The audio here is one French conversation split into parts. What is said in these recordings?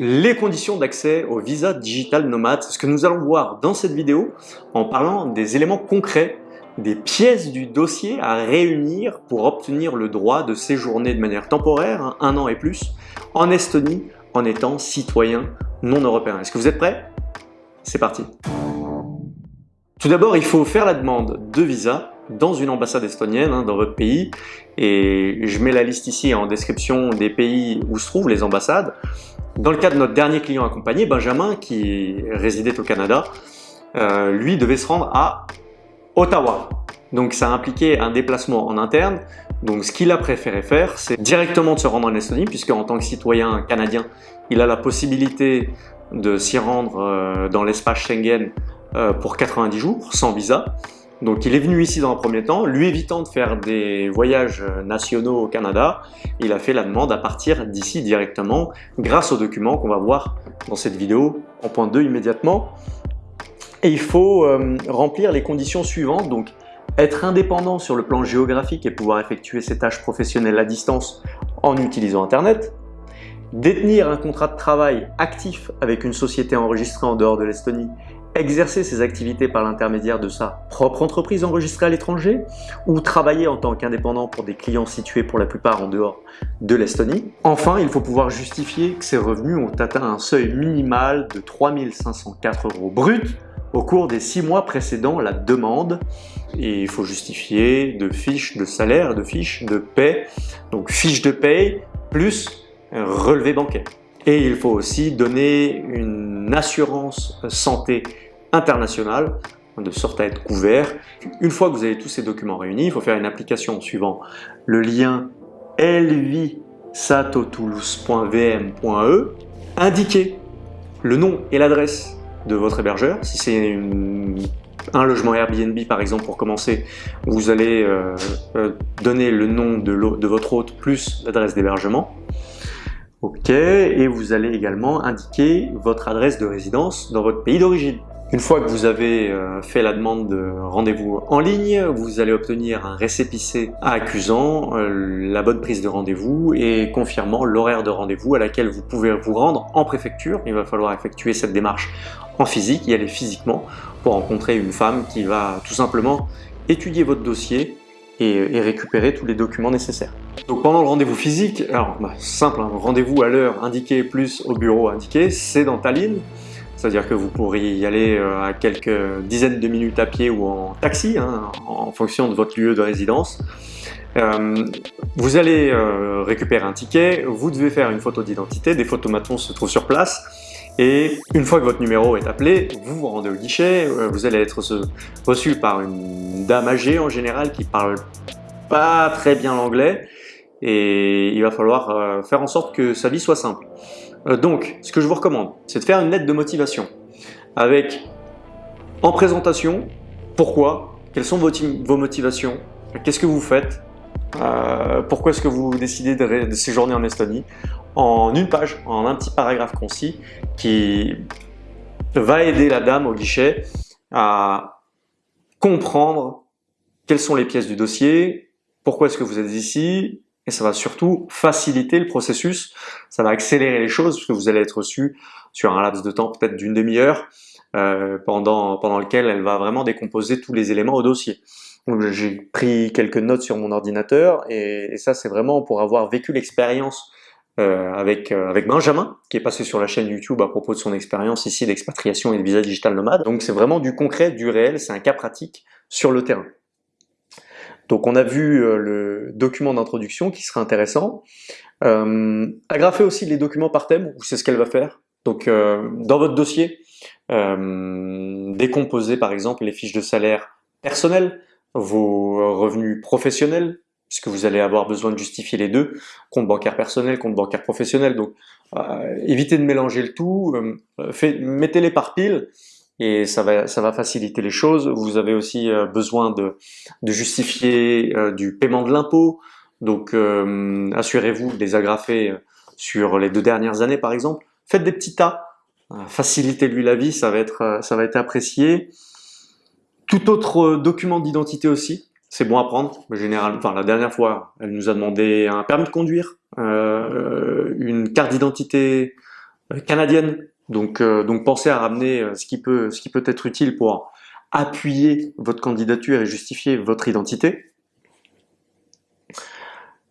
les conditions d'accès au visa digital nomade. Ce que nous allons voir dans cette vidéo en parlant des éléments concrets, des pièces du dossier à réunir pour obtenir le droit de séjourner de manière temporaire, hein, un an et plus, en Estonie en étant citoyen non européen. Est-ce que vous êtes prêts? C'est parti Tout d'abord, il faut faire la demande de visa dans une ambassade estonienne, hein, dans votre pays, et je mets la liste ici en description des pays où se trouvent les ambassades. Dans le cas de notre dernier client accompagné, Benjamin, qui résidait au Canada, euh, lui devait se rendre à Ottawa. Donc ça impliquait un déplacement en interne. Donc ce qu'il a préféré faire, c'est directement de se rendre en Estonie, puisque en tant que citoyen canadien, il a la possibilité de s'y rendre euh, dans l'espace Schengen euh, pour 90 jours, sans visa. Donc il est venu ici dans un premier temps, lui évitant de faire des voyages nationaux au Canada, il a fait la demande à partir d'ici directement grâce aux documents qu'on va voir dans cette vidéo en point 2 immédiatement. Et il faut euh, remplir les conditions suivantes, donc être indépendant sur le plan géographique et pouvoir effectuer ses tâches professionnelles à distance en utilisant Internet, détenir un contrat de travail actif avec une société enregistrée en dehors de l'Estonie exercer ses activités par l'intermédiaire de sa propre entreprise enregistrée à l'étranger ou travailler en tant qu'indépendant pour des clients situés pour la plupart en dehors de l'Estonie. Enfin, il faut pouvoir justifier que ses revenus ont atteint un seuil minimal de 3504 euros bruts au cours des six mois précédant la demande et il faut justifier de fiches de salaire, de fiches de paie, donc fiches de paie plus relevé bancaire. Et il faut aussi donner une assurance santé internationale de sorte à être couvert. Une fois que vous avez tous ces documents réunis, il faut faire une application suivant le lien elvisatotoulouse.vm.e, indiquer le nom et l'adresse de votre hébergeur. Si c'est un logement Airbnb par exemple pour commencer, vous allez euh, euh, donner le nom de, de votre hôte plus l'adresse d'hébergement. OK, et vous allez également indiquer votre adresse de résidence dans votre pays d'origine. Une fois que vous avez euh, fait la demande de rendez-vous en ligne, vous allez obtenir un récépissé accusant euh, la bonne prise de rendez-vous et confirmant l'horaire de rendez-vous à laquelle vous pouvez vous rendre en préfecture. Il va falloir effectuer cette démarche en physique, y aller physiquement pour rencontrer une femme qui va tout simplement étudier votre dossier et, récupérer tous les documents nécessaires. Donc pendant le rendez-vous physique, alors bah, simple, hein, rendez-vous à l'heure indiquée plus au bureau indiqué, c'est dans Tallinn. C'est-à-dire que vous pourriez y aller euh, à quelques dizaines de minutes à pied ou en taxi, hein, en fonction de votre lieu de résidence. Euh, vous allez euh, récupérer un ticket, vous devez faire une photo d'identité, des photomatons se trouvent sur place, et une fois que votre numéro est appelé, vous vous rendez au guichet, vous allez être reçu par une dame âgée en général qui parle pas très bien l'anglais et il va falloir faire en sorte que sa vie soit simple. Euh, donc, ce que je vous recommande, c'est de faire une lettre de motivation avec en présentation, pourquoi, quelles sont vos motivations, qu'est-ce que vous faites, pourquoi est-ce que vous décidez de séjourner en Estonie en une page, en un petit paragraphe concis qui va aider la dame au guichet à comprendre quelles sont les pièces du dossier, pourquoi est-ce que vous êtes ici, et ça va surtout faciliter le processus, ça va accélérer les choses, parce que vous allez être reçu sur un laps de temps peut-être d'une demi-heure, euh, pendant, lequel elle va vraiment décomposer tous les éléments au dossier. J'ai pris quelques notes sur mon ordinateur, et, et ça c'est vraiment pour avoir vécu l'expérience euh, avec, euh, avec Benjamin, qui est passé sur la chaîne YouTube à propos de son expérience ici d'expatriation et de visa digital nomade. Donc c'est vraiment du concret, du réel, c'est un cas pratique sur le terrain. Donc on a vu euh, le document d'introduction qui serait intéressant. Euh, agrafez aussi les documents par thème, c'est ce qu'elle va faire. Donc dans votre dossier, décomposez par exemple les fiches de salaire personnelles, vos revenus professionnels, puisque vous allez avoir besoin de justifier les deux, compte bancaire personnel, compte bancaire professionnel. Donc, euh, évitez de mélanger le tout, euh, mettez-les par pile et ça va, ça va faciliter les choses. Vous avez aussi euh, besoin de, de justifier du paiement de l'impôt, donc assurez-vous de les agrafer sur les deux dernières années par exemple. Faites des petits tas, facilitez-lui la vie, ça va être, ça va être apprécié. Tout autre document d'identité aussi, c'est bon à prendre. Général, enfin, la dernière fois, elle nous a demandé un permis de conduire, euh, une carte d'identité canadienne. Donc, donc pensez à ramener ce qui peut, ce qui peut être utile pour appuyer votre candidature et justifier votre identité.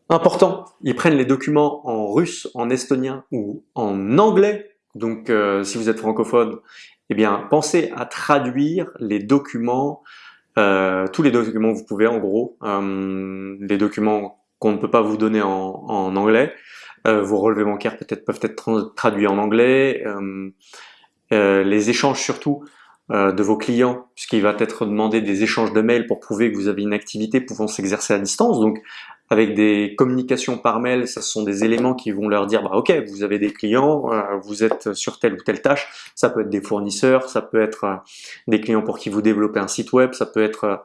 Important, ils prennent les documents en russe, en estonien ou en anglais. Donc euh, si vous êtes francophone, eh bien pensez à traduire les documents, euh, tous les documents que vous pouvez en gros, euh, les documents qu'on ne peut pas vous donner en anglais. Vos relevés bancaires peut-être peuvent être traduits en anglais. les échanges surtout, euh, de vos clients, puisqu'il va être demandé des échanges de mails pour prouver que vous avez une activité pouvant s'exercer à distance. Donc, avec des communications par mail, ce sont des éléments qui vont leur dire, bah, ok, vous avez des clients, euh, vous êtes sur telle ou telle tâche. Ça peut être des fournisseurs, ça peut être euh, des clients pour qui vous développez un site web, ça peut être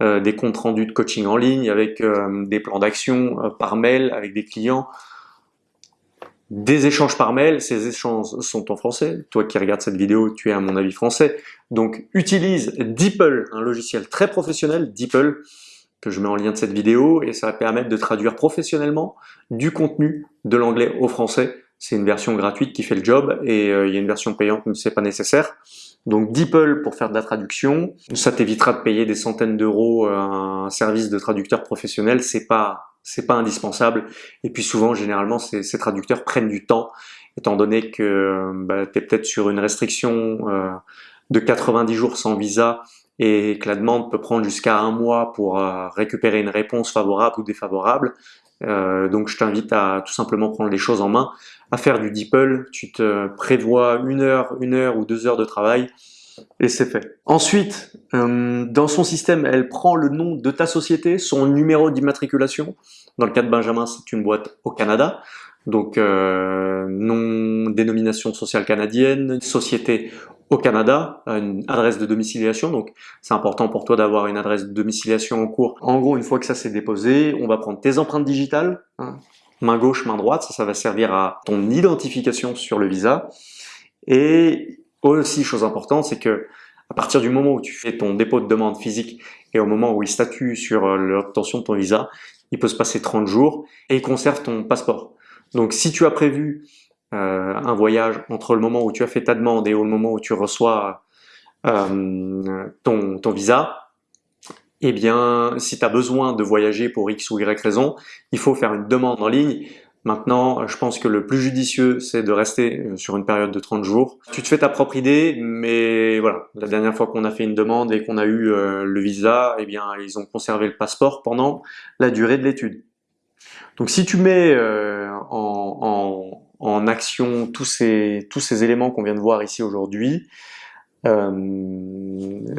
des comptes rendus de coaching en ligne avec des plans d'action par mail avec des clients des échanges par mail, ces échanges sont en français. Toi qui regardes cette vidéo, tu es à mon avis français. Donc utilise DeepL, un logiciel très professionnel, DeepL, que je mets en lien de cette vidéo, et ça va permettre de traduire professionnellement du contenu de l'anglais au français. C'est une version gratuite qui fait le job, et euh, il y a une version payante, mais c'est pas nécessaire. Donc DeepL pour faire de la traduction, ça t'évitera de payer des centaines d'euros à un service de traducteur professionnel, c'est pas c'est pas indispensable. Et puis souvent, généralement, ces, traducteurs prennent du temps, étant donné que bah, tu es peut-être sur une restriction euh, de 90 jours sans visa et que la demande peut prendre jusqu'à un mois pour euh, récupérer une réponse favorable ou défavorable. Euh, donc je t'invite à tout simplement prendre les choses en main, à faire du DeepL. Tu te prévois une heure, une heure ou deux heures de travail et c'est fait. Ensuite, euh, dans son système, elle prend le nom de ta société, son numéro d'immatriculation. Dans le cas de Benjamin, c'est une boîte au Canada. Donc, euh, nom, dénomination sociale canadienne, société au Canada, une adresse de domiciliation. Donc, c'est important pour toi d'avoir une adresse de domiciliation en cours. En gros, une fois que ça s'est déposé, on va prendre tes empreintes digitales, hein, main gauche, main droite. Ça, ça va servir à ton identification sur le visa. Et aussi, chose importante, c'est que à partir du moment où tu fais ton dépôt de demande physique et au moment où il statue sur euh, l'obtention de ton visa, il peut se passer 30 jours et il conserve ton passeport. Donc si tu as prévu euh, un voyage entre le moment où tu as fait ta demande et le moment où tu reçois euh, ton, ton visa, eh bien, si tu as besoin de voyager pour X ou Y raison, il faut faire une demande en ligne Maintenant, je pense que le plus judicieux, c'est de rester euh, sur une période de 30 jours. Tu te fais ta propre idée, mais voilà, la dernière fois qu'on a fait une demande et qu'on a eu euh, le visa, eh bien, ils ont conservé le passeport pendant la durée de l'étude. Donc si tu mets euh, en, en, action tous ces, tous ces éléments qu'on vient de voir ici aujourd'hui,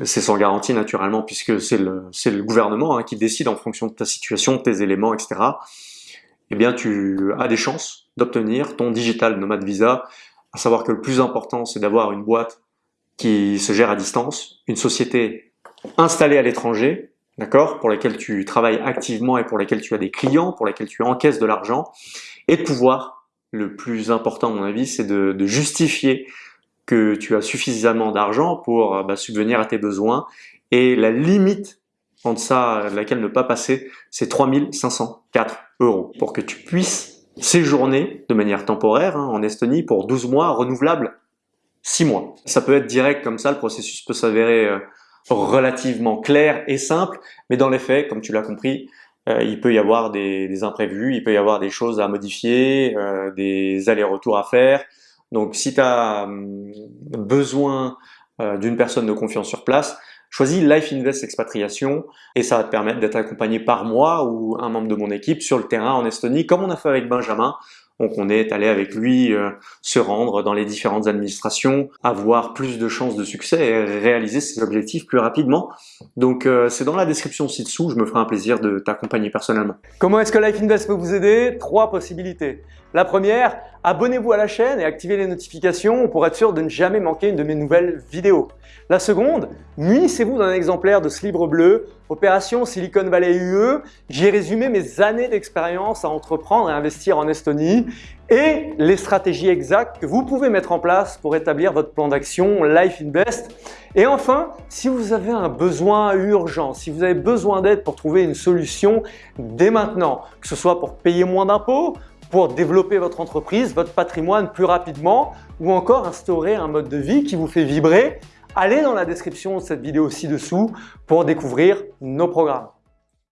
c'est sans garantie naturellement puisque c'est le, le gouvernement hein, qui décide en fonction de ta situation, de tes éléments, etc eh bien tu as des chances d'obtenir ton Digital Nomad Visa, à savoir que le plus important c'est d'avoir une boîte qui se gère à distance, une société installée à l'étranger, d'accord, pour laquelle tu travailles activement et pour laquelle tu as des clients, pour laquelle tu encaisses de l'argent, et de pouvoir, le plus important à mon avis, c'est de, justifier que tu as suffisamment d'argent pour bah, subvenir à tes besoins, et la limite en deçà laquelle ne pas passer, c'est 3504 euros pour que tu puisses séjourner de manière temporaire hein, en Estonie pour 12 mois renouvelables 6 mois. Ça peut être direct comme ça, le processus peut s'avérer euh, relativement clair et simple, mais dans les faits, comme tu l'as compris, euh, il peut y avoir des, imprévus, il peut y avoir des choses à modifier, euh, des allers-retours à faire. Donc si tu as hum, besoin d'une personne de confiance sur place, Choisis Life Invest Expatriation et ça va te permettre d'être accompagné par moi ou un membre de mon équipe sur le terrain en Estonie, comme on a fait avec Benjamin. Donc on est allé avec lui euh, se rendre dans les différentes administrations, avoir plus de chances de succès et réaliser ses objectifs plus rapidement. Donc euh, c'est dans la description ci-dessous, je me ferai un plaisir de t'accompagner personnellement. Comment est-ce que Life Invest peut vous aider? Trois possibilités. La première, abonnez-vous à la chaîne et activez les notifications pour être sûr de ne jamais manquer une de mes nouvelles vidéos. La seconde, munissez-vous d'un exemplaire de ce livre bleu, Opération Silicon Valley UE. J'y ai résumé mes années d'expérience à entreprendre et investir en Estonie et les stratégies exactes que vous pouvez mettre en place pour établir votre plan d'action Life Invest. Et enfin, si vous avez un besoin urgent, si vous avez besoin d'aide pour trouver une solution dès maintenant, que ce soit pour payer moins d'impôts, pour développer votre entreprise, votre patrimoine plus rapidement ou encore instaurer un mode de vie qui vous fait vibrer, allez dans la description de cette vidéo ci-dessous pour découvrir nos programmes.